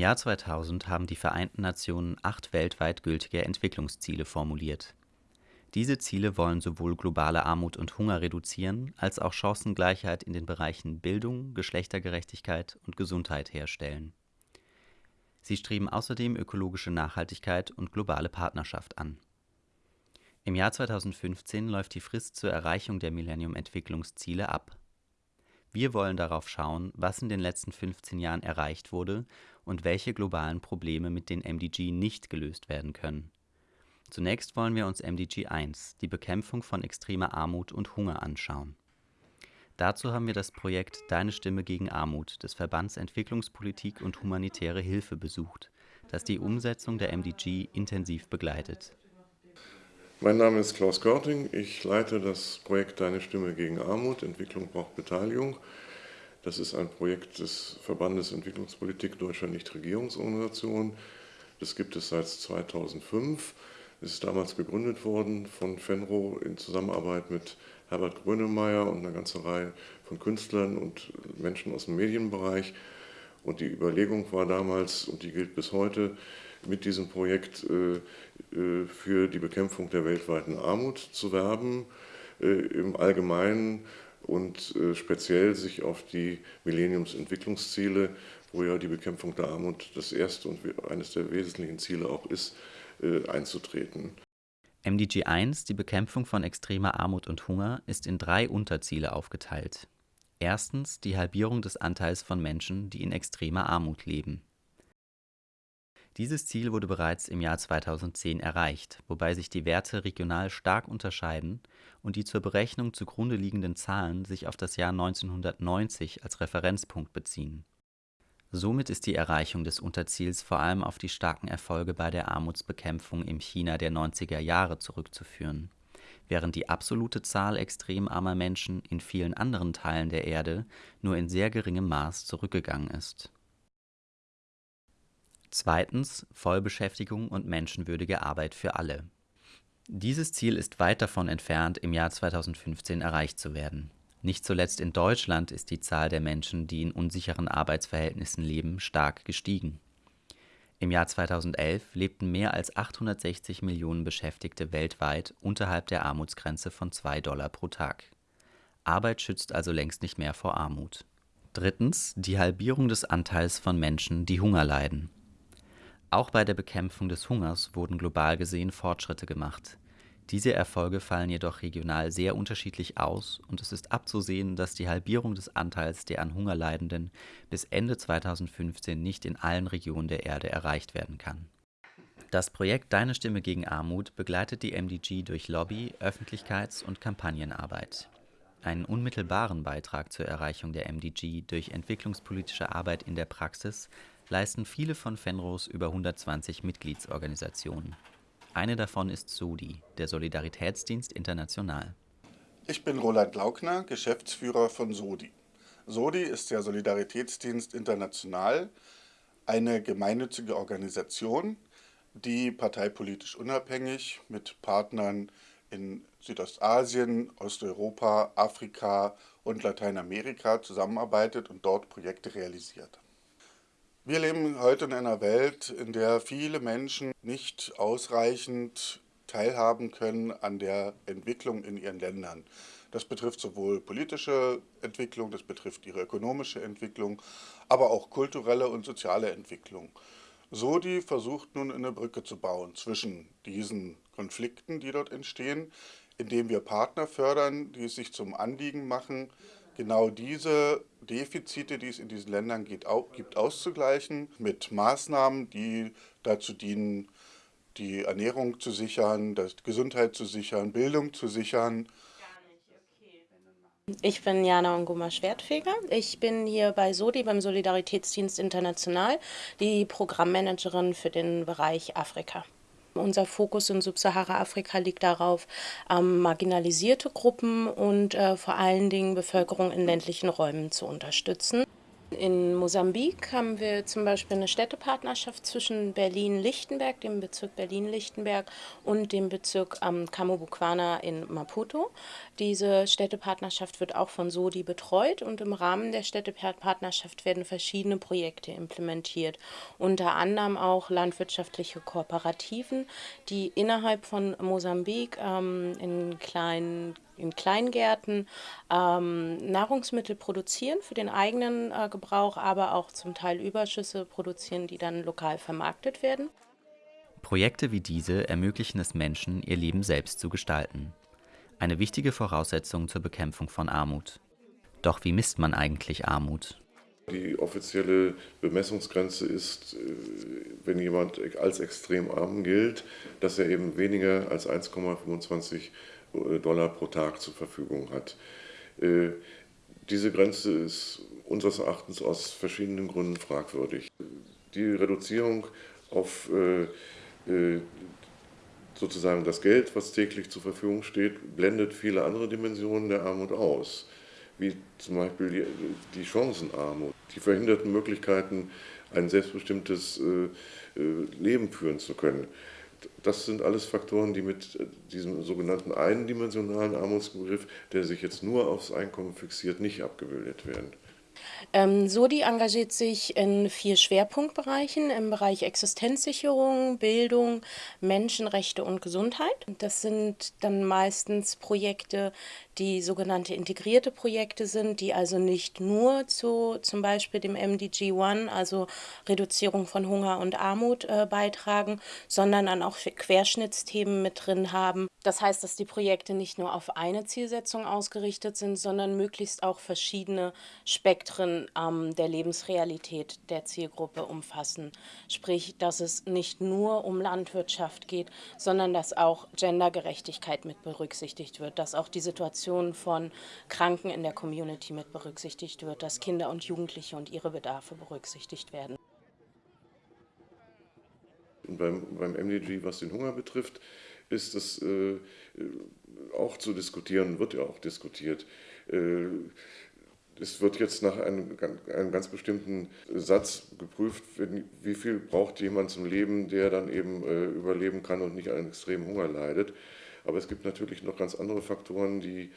Jahr 2000 haben die Vereinten Nationen acht weltweit gültige Entwicklungsziele formuliert. Diese Ziele wollen sowohl globale Armut und Hunger reduzieren, als auch Chancengleichheit in den Bereichen Bildung, Geschlechtergerechtigkeit und Gesundheit herstellen. Sie streben außerdem ökologische Nachhaltigkeit und globale Partnerschaft an. Im Jahr 2015 läuft die Frist zur Erreichung der Millennium-Entwicklungsziele ab. Wir wollen darauf schauen, was in den letzten 15 Jahren erreicht wurde und welche globalen Probleme mit den MDG nicht gelöst werden können. Zunächst wollen wir uns MDG 1, die Bekämpfung von extremer Armut und Hunger, anschauen. Dazu haben wir das Projekt Deine Stimme gegen Armut des Verbands Entwicklungspolitik und humanitäre Hilfe besucht, das die Umsetzung der MDG intensiv begleitet. Mein Name ist Klaus Görting. Ich leite das Projekt Deine Stimme gegen Armut. Entwicklung braucht Beteiligung. Das ist ein Projekt des Verbandes Entwicklungspolitik Deutscher Nichtregierungsorganisationen. Das gibt es seit 2005. Es ist damals gegründet worden von Fenro in Zusammenarbeit mit Herbert Grönemeyer und einer ganzen Reihe von Künstlern und Menschen aus dem Medienbereich. Und die Überlegung war damals, und die gilt bis heute, mit diesem Projekt äh, äh, für die Bekämpfung der weltweiten Armut zu werben, äh, im Allgemeinen und speziell sich auf die Millenniumsentwicklungsziele, wo ja die Bekämpfung der Armut das erste und eines der wesentlichen Ziele auch ist, einzutreten. MDG 1, die Bekämpfung von extremer Armut und Hunger, ist in drei Unterziele aufgeteilt. Erstens die Halbierung des Anteils von Menschen, die in extremer Armut leben. Dieses Ziel wurde bereits im Jahr 2010 erreicht, wobei sich die Werte regional stark unterscheiden und die zur Berechnung zugrunde liegenden Zahlen sich auf das Jahr 1990 als Referenzpunkt beziehen. Somit ist die Erreichung des Unterziels vor allem auf die starken Erfolge bei der Armutsbekämpfung im China der 90er Jahre zurückzuführen, während die absolute Zahl extrem armer Menschen in vielen anderen Teilen der Erde nur in sehr geringem Maß zurückgegangen ist Zweitens Vollbeschäftigung und menschenwürdige Arbeit für alle. Dieses Ziel ist weit davon entfernt, im Jahr 2015 erreicht zu werden. Nicht zuletzt in Deutschland ist die Zahl der Menschen, die in unsicheren Arbeitsverhältnissen leben, stark gestiegen. Im Jahr 2011 lebten mehr als 860 Millionen Beschäftigte weltweit unterhalb der Armutsgrenze von 2 Dollar pro Tag. Arbeit schützt also längst nicht mehr vor Armut. Drittens die Halbierung des Anteils von Menschen, die Hunger leiden. Auch bei der Bekämpfung des Hungers wurden global gesehen Fortschritte gemacht. Diese Erfolge fallen jedoch regional sehr unterschiedlich aus und es ist abzusehen, dass die Halbierung des Anteils der an Hunger Leidenden bis Ende 2015 nicht in allen Regionen der Erde erreicht werden kann. Das Projekt Deine Stimme gegen Armut begleitet die MDG durch Lobby, Öffentlichkeits- und Kampagnenarbeit. Einen unmittelbaren Beitrag zur Erreichung der MDG durch entwicklungspolitische Arbeit in der Praxis leisten viele von Fenros über 120 Mitgliedsorganisationen. Eine davon ist SODI, der Solidaritätsdienst International. Ich bin Roland Laugner, Geschäftsführer von SODI. SODI ist der Solidaritätsdienst International, eine gemeinnützige Organisation, die parteipolitisch unabhängig mit Partnern in Südostasien, Osteuropa, Afrika und Lateinamerika zusammenarbeitet und dort Projekte realisiert. Wir leben heute in einer Welt, in der viele Menschen nicht ausreichend teilhaben können an der Entwicklung in ihren Ländern. Das betrifft sowohl politische Entwicklung, das betrifft ihre ökonomische Entwicklung, aber auch kulturelle und soziale Entwicklung. Sodi versucht nun eine Brücke zu bauen zwischen diesen Konflikten, die dort entstehen, indem wir Partner fördern, die es sich zum Anliegen machen, genau diese Defizite, die es in diesen Ländern gibt, auszugleichen mit Maßnahmen, die dazu dienen, die Ernährung zu sichern, die Gesundheit zu sichern, Bildung zu sichern. Ich bin Jana Onguma Schwertfeger. Ich bin hier bei SODI, beim Solidaritätsdienst International, die Programmmanagerin für den Bereich Afrika. Unser Fokus in Subsahara-Afrika liegt darauf, ähm, marginalisierte Gruppen und äh, vor allen Dingen Bevölkerung in ländlichen Räumen zu unterstützen. In Mosambik haben wir zum Beispiel eine Städtepartnerschaft zwischen Berlin-Lichtenberg, dem Bezirk Berlin-Lichtenberg und dem Bezirk ähm, Kamobukwana in Maputo. Diese Städtepartnerschaft wird auch von SODI betreut und im Rahmen der Städtepartnerschaft werden verschiedene Projekte implementiert. Unter anderem auch landwirtschaftliche Kooperativen, die innerhalb von Mosambik ähm, in kleinen in Kleingärten ähm, Nahrungsmittel produzieren für den eigenen äh, Gebrauch, aber auch zum Teil Überschüsse produzieren, die dann lokal vermarktet werden. Projekte wie diese ermöglichen es Menschen, ihr Leben selbst zu gestalten. Eine wichtige Voraussetzung zur Bekämpfung von Armut. Doch wie misst man eigentlich Armut? Die offizielle Bemessungsgrenze ist, äh, wenn jemand als extrem arm gilt, dass er eben weniger als 1,25 Dollar pro Tag zur Verfügung hat. Äh, diese Grenze ist unseres Erachtens aus verschiedenen Gründen fragwürdig. Die Reduzierung auf äh, äh, sozusagen das Geld, was täglich zur Verfügung steht, blendet viele andere Dimensionen der Armut aus, wie zum Beispiel die Chancenarmut, die verhinderten Möglichkeiten, ein selbstbestimmtes Leben führen zu können das sind alles Faktoren, die mit äh, diesem sogenannten eindimensionalen Armutsbegriff, der sich jetzt nur aufs Einkommen fixiert, nicht abgebildet werden. Ähm, SODI engagiert sich in vier Schwerpunktbereichen im Bereich Existenzsicherung, Bildung, Menschenrechte und Gesundheit. Das sind dann meistens Projekte, die sogenannte integrierte Projekte sind, die also nicht nur zu zum Beispiel dem MDG One, also Reduzierung von Hunger und Armut, äh, beitragen, sondern dann auch Querschnittsthemen mit drin haben. Das heißt, dass die Projekte nicht nur auf eine Zielsetzung ausgerichtet sind, sondern möglichst auch verschiedene Spektren ähm, der Lebensrealität der Zielgruppe umfassen. Sprich, dass es nicht nur um Landwirtschaft geht, sondern dass auch Gendergerechtigkeit mit berücksichtigt wird, dass auch die Situation von Kranken in der Community mit berücksichtigt wird, dass Kinder und Jugendliche und ihre Bedarfe berücksichtigt werden. Beim, beim MDG, was den Hunger betrifft, ist es äh, auch zu diskutieren, wird ja auch diskutiert. Äh, es wird jetzt nach einem, einem, ganz bestimmten Satz geprüft, wie viel braucht jemand zum Leben, der dann eben äh, überleben kann und nicht an extremen Hunger leidet. Aber es gibt natürlich noch ganz andere Faktoren, die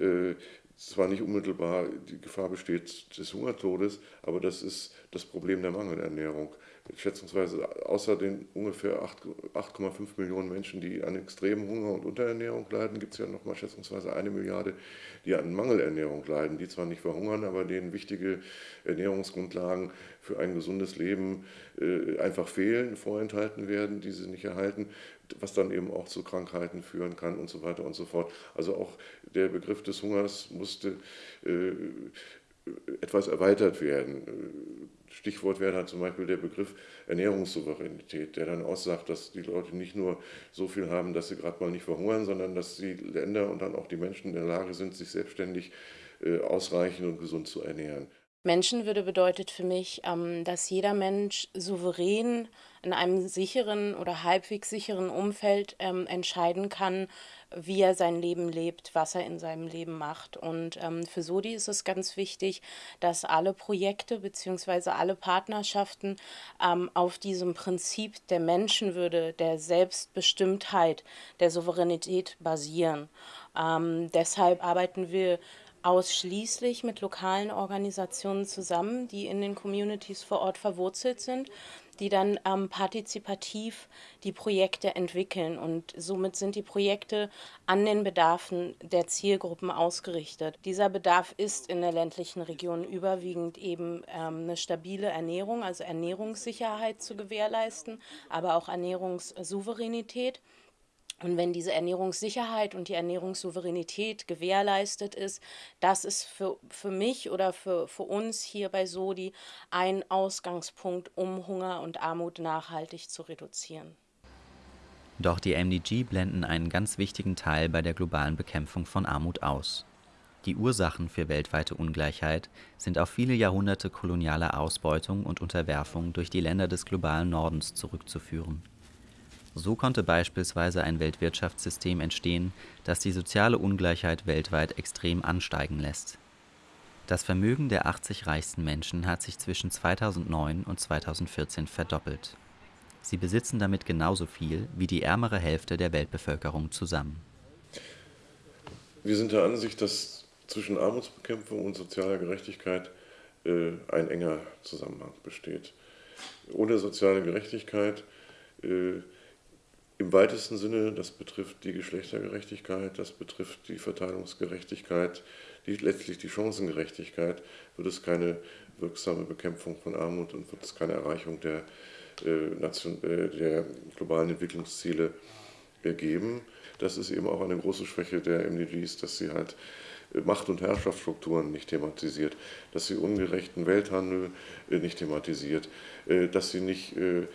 äh, zwar nicht unmittelbar die Gefahr besteht des Hungertodes, aber das ist das Problem der Mangelernährung. Schätzungsweise außer den ungefähr 8,5 Millionen Menschen, die an extremem Hunger und Unterernährung leiden, gibt es ja nochmal schätzungsweise eine Milliarde, die an Mangelernährung leiden, die zwar nicht verhungern, aber denen wichtige Ernährungsgrundlagen für ein gesundes Leben äh, einfach fehlen, vorenthalten werden, die sie nicht erhalten, was dann eben auch zu Krankheiten führen kann und so weiter und so fort. Also auch der Begriff des Hungers musste äh, etwas erweitert werden. Stichwort wäre dann zum Beispiel der Begriff Ernährungssouveränität, der dann aussagt, dass die Leute nicht nur so viel haben, dass sie gerade mal nicht verhungern, sondern dass die Länder und dann auch die Menschen in der Lage sind, sich selbstständig äh, ausreichend und gesund zu ernähren. Menschenwürde bedeutet für mich, ähm, dass jeder Mensch souverän in einem sicheren oder halbwegs sicheren Umfeld ähm, entscheiden kann, wie er sein Leben lebt, was er in seinem Leben macht. Und ähm, für Sodi ist es ganz wichtig, dass alle Projekte bzw. alle Partnerschaften auf diesem Prinzip der Menschenwürde, der Selbstbestimmtheit, der Souveränität basieren. deshalb arbeiten wir ausschließlich mit lokalen Organisationen zusammen, die in den Communities vor Ort verwurzelt sind, die dann ähm, partizipativ die Projekte entwickeln. Und somit sind die Projekte an den Bedarfen der Zielgruppen ausgerichtet. Dieser Bedarf ist in der ländlichen Region überwiegend eben ähm, eine stabile Ernährung, also Ernährungssicherheit zu gewährleisten, aber auch Ernährungssouveränität. Und wenn diese Ernährungssicherheit und die Ernährungssouveränität gewährleistet ist, das ist für, für mich oder für, für uns hier bei Sodi ein Ausgangspunkt, um Hunger und Armut nachhaltig zu reduzieren. Doch die MDG blenden einen ganz wichtigen Teil bei der globalen Bekämpfung von Armut aus. Die Ursachen für weltweite Ungleichheit sind auf viele Jahrhunderte kolonialer Ausbeutung und Unterwerfung durch die Länder des globalen Nordens zurückzuführen. So konnte beispielsweise ein Weltwirtschaftssystem entstehen, das die soziale Ungleichheit weltweit extrem ansteigen lässt. Das Vermögen der 80 reichsten Menschen hat sich zwischen 2009 und 2014 verdoppelt. Sie besitzen damit genauso viel wie die ärmere Hälfte der Weltbevölkerung zusammen. Wir sind der Ansicht, dass zwischen Armutsbekämpfung und sozialer Gerechtigkeit äh, ein enger Zusammenhang besteht. Ohne soziale Gerechtigkeit äh, im weitesten Sinne, das betrifft die Geschlechtergerechtigkeit, das betrifft die Verteilungsgerechtigkeit, die, letztlich die Chancengerechtigkeit, wird es keine wirksame Bekämpfung von Armut und wird es keine Erreichung der, äh, Nation, äh, der globalen Entwicklungsziele äh, geben. Das ist eben auch eine große Schwäche der MDGs, dass sie halt Macht- und Herrschaftsstrukturen nicht thematisiert, dass sie ungerechten Welthandel äh, nicht thematisiert, äh, dass sie nicht äh,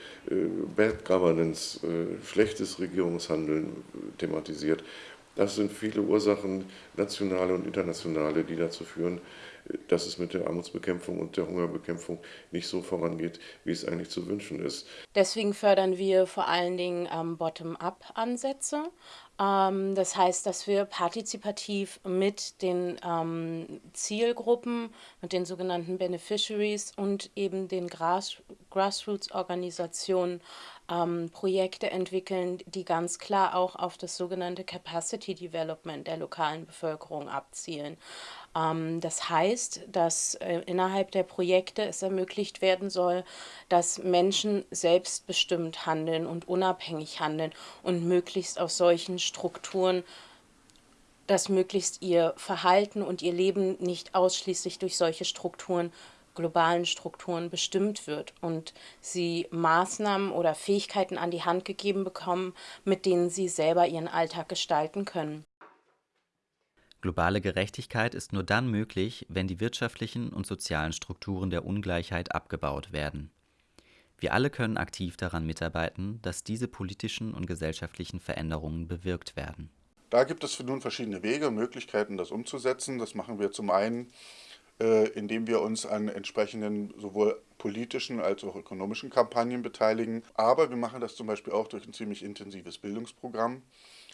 Bad Governance, schlechtes Regierungshandeln thematisiert. Das sind viele Ursachen, nationale und internationale, die dazu führen, dass es mit der Armutsbekämpfung und der Hungerbekämpfung nicht so vorangeht, wie es eigentlich zu wünschen ist. Deswegen fördern wir vor allen Dingen ähm, Bottom-up-Ansätze. Ähm, das heißt, dass wir partizipativ mit den ähm, Zielgruppen, mit den sogenannten Beneficiaries und eben den Grass Grassroots-Organisationen ähm, Projekte entwickeln, die ganz klar auch auf das sogenannte Capacity Development der lokalen Bevölkerung abzielen. Ähm, das heißt, dass äh, innerhalb der Projekte es ermöglicht werden soll, dass Menschen selbstbestimmt handeln und unabhängig handeln und möglichst aus solchen Strukturen dass möglichst ihr Verhalten und ihr Leben nicht ausschließlich durch solche Strukturen globalen Strukturen bestimmt wird und sie Maßnahmen oder Fähigkeiten an die Hand gegeben bekommen, mit denen sie selber ihren Alltag gestalten können. Globale Gerechtigkeit ist nur dann möglich, wenn die wirtschaftlichen und sozialen Strukturen der Ungleichheit abgebaut werden. Wir alle können aktiv daran mitarbeiten, dass diese politischen und gesellschaftlichen Veränderungen bewirkt werden. Da gibt es nun verschiedene Wege und Möglichkeiten, das umzusetzen. Das machen wir zum einen indem wir uns an entsprechenden sowohl politischen als auch ökonomischen Kampagnen beteiligen. Aber wir machen das zum Beispiel auch durch ein ziemlich intensives Bildungsprogramm,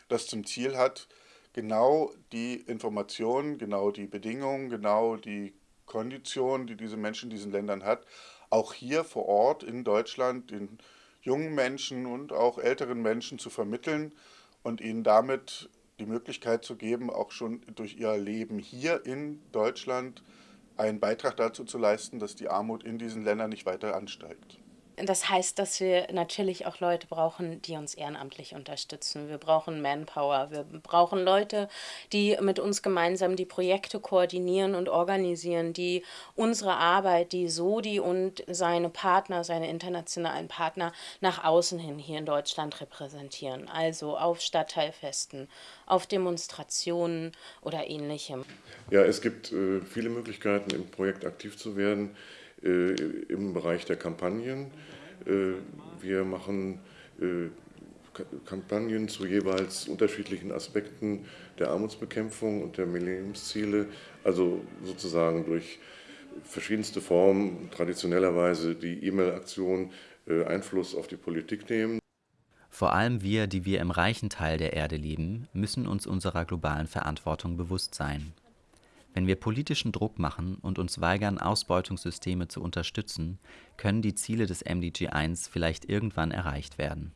das zum Ziel hat, genau die Informationen, genau die Bedingungen, genau die Konditionen, die diese Menschen in diesen Ländern hat, auch hier vor Ort in Deutschland den jungen Menschen und auch älteren Menschen zu vermitteln und ihnen damit die Möglichkeit zu geben, auch schon durch ihr Leben hier in Deutschland einen Beitrag dazu zu leisten, dass die Armut in diesen Ländern nicht weiter ansteigt. Das heißt, dass wir natürlich auch Leute brauchen, die uns ehrenamtlich unterstützen. Wir brauchen Manpower. Wir brauchen Leute, die mit uns gemeinsam die Projekte koordinieren und organisieren, die unsere Arbeit, die Sodi und seine Partner, seine internationalen Partner nach außen hin hier in Deutschland repräsentieren. Also auf Stadtteilfesten, auf Demonstrationen oder ähnlichem. Ja, es gibt äh, viele Möglichkeiten, im Projekt aktiv zu werden. Äh, im Bereich der Kampagnen. Äh, wir machen äh, Kampagnen zu jeweils unterschiedlichen Aspekten der Armutsbekämpfung und der Millenniumsziele, also sozusagen durch verschiedenste Formen, traditionellerweise die E-Mail-Aktion, Einfluss auf die Politik nehmen. Vor allem wir, die wir im reichen Teil der Erde leben, müssen uns unserer globalen Verantwortung bewusst sein. Wenn wir politischen Druck machen und uns weigern, Ausbeutungssysteme zu unterstützen, können die Ziele des MDG 1 vielleicht irgendwann erreicht werden